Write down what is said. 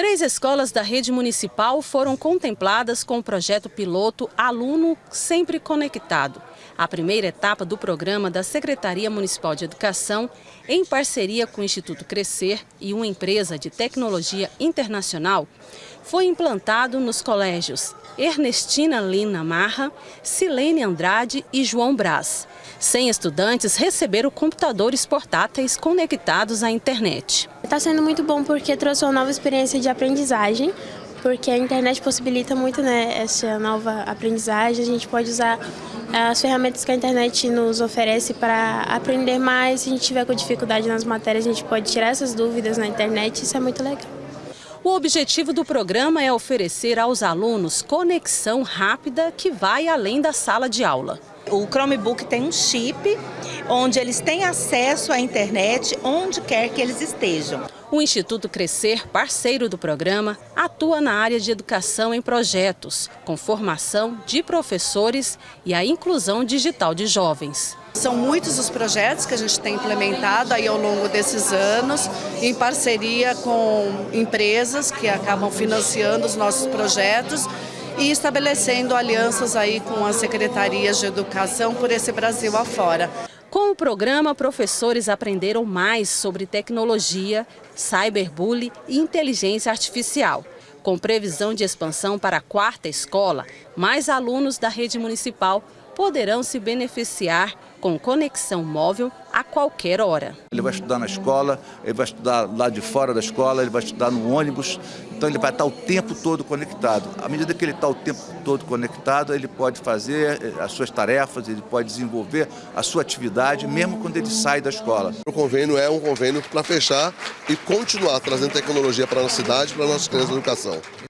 Três escolas da rede municipal foram contempladas com o projeto piloto Aluno Sempre Conectado. A primeira etapa do programa da Secretaria Municipal de Educação, em parceria com o Instituto Crescer e uma empresa de tecnologia internacional, foi implantado nos colégios Ernestina Lina Marra, Silene Andrade e João Braz. 100 estudantes receberam computadores portáteis conectados à internet. Está sendo muito bom porque trouxe uma nova experiência de aprendizagem, porque a internet possibilita muito né, essa nova aprendizagem. A gente pode usar as ferramentas que a internet nos oferece para aprender mais. Se a gente tiver com dificuldade nas matérias, a gente pode tirar essas dúvidas na internet. Isso é muito legal. O objetivo do programa é oferecer aos alunos conexão rápida que vai além da sala de aula. O Chromebook tem um chip onde eles têm acesso à internet onde quer que eles estejam. O Instituto Crescer, parceiro do programa, atua na área de educação em projetos, com formação de professores e a inclusão digital de jovens. São muitos os projetos que a gente tem implementado aí ao longo desses anos, em parceria com empresas que acabam financiando os nossos projetos e estabelecendo alianças aí com as secretarias de educação por esse Brasil afora. Com o programa, professores aprenderam mais sobre tecnologia, cyberbullying e inteligência artificial. Com previsão de expansão para a quarta escola, mais alunos da rede municipal poderão se beneficiar com conexão móvel a qualquer hora. Ele vai estudar na escola, ele vai estudar lá de fora da escola, ele vai estudar no ônibus, então ele vai estar o tempo todo conectado. À medida que ele está o tempo todo conectado, ele pode fazer eh, as suas tarefas, ele pode desenvolver a sua atividade, mesmo quando ele sai da escola. O convênio é um convênio para fechar e continuar trazendo tecnologia para a nossa cidade, para as nossas crianças de educação.